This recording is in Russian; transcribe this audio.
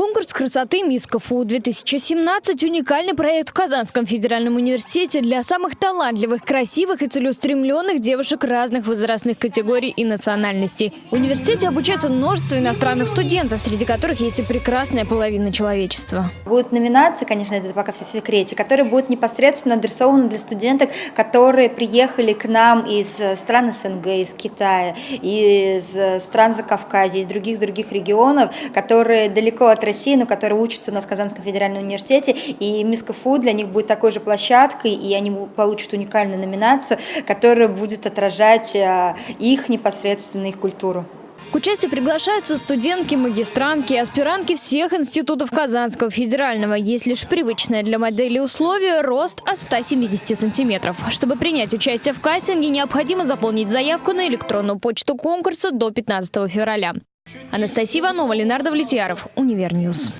Конкурс красоты «Мисс КФУ-2017» – уникальный проект в Казанском федеральном университете для самых талантливых, красивых и целеустремленных девушек разных возрастных категорий и национальностей. В университете обучается множество иностранных студентов, среди которых есть и прекрасная половина человечества. Будут номинации, конечно, это пока все в секрете, которые будут непосредственно адресованы для студенток, которые приехали к нам из стран СНГ, из Китая, из стран Закавказья, из других-других регионов, которые далеко от России, но которые учатся у нас в Казанском федеральном университете, и Мисс КФУ для них будет такой же площадкой, и они получат уникальную номинацию, которая будет отражать а, их непосредственно их культуру. К участию приглашаются студентки, магистрантки, аспирантки всех институтов Казанского федерального. Есть лишь привычное для модели условие – рост от 170 сантиметров. Чтобы принять участие в кастинге, необходимо заполнить заявку на электронную почту конкурса до 15 февраля. Анастасия Иванова, Ленар Давлетьяров, UniverNews.